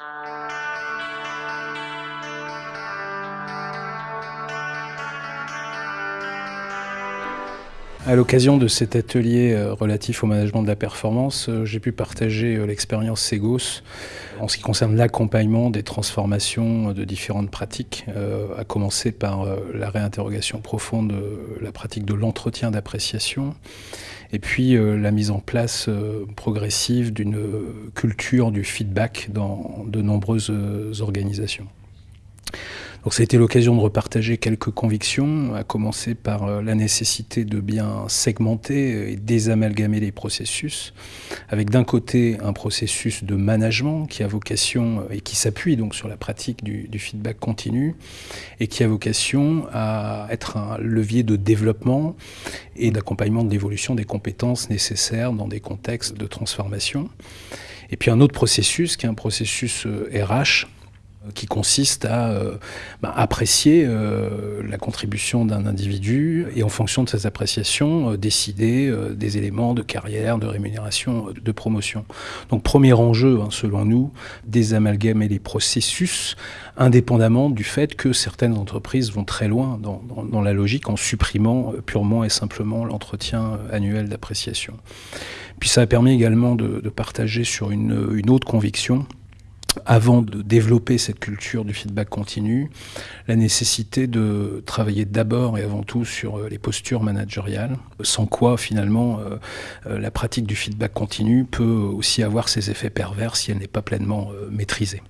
Uh... À l'occasion de cet atelier euh, relatif au management de la performance, euh, j'ai pu partager euh, l'expérience Segos en ce qui concerne l'accompagnement des transformations de différentes pratiques, à commencer par la réinterrogation profonde de la pratique de l'entretien d'appréciation et puis la mise en place progressive d'une culture du feedback dans de nombreuses organisations. Donc ça a été l'occasion de repartager quelques convictions, à commencer par euh, la nécessité de bien segmenter et désamalgamer les processus, avec d'un côté un processus de management qui a vocation euh, et qui s'appuie donc sur la pratique du, du, feedback continu et qui a vocation à être un levier de développement et d'accompagnement de l'évolution des compétences nécessaires dans des contextes de transformation. Et puis un autre processus qui est un processus RH euh, qui consiste à euh, bah, apprécier euh, la contribution d'un individu et en fonction de ces appréciations, euh, décider des éléments de carrière, de rémunération, de promotion. Donc premier enjeu, hein, selon nous, désamalgamer les processus indépendamment du fait que certaines entreprises vont très loin dans, la logique en supprimant purement et simplement l'entretien annuel d'appréciation. Puis ça a permis également de, partager sur une autre conviction avant de développer cette culture du feedback continu, la nécessité de travailler d'abord et avant tout sur euh, les postures managériales, sans quoi finalement euh, euh, la pratique du feedback continu peut aussi avoir ses effets pervers si elle n'est pas pleinement maîtrisée.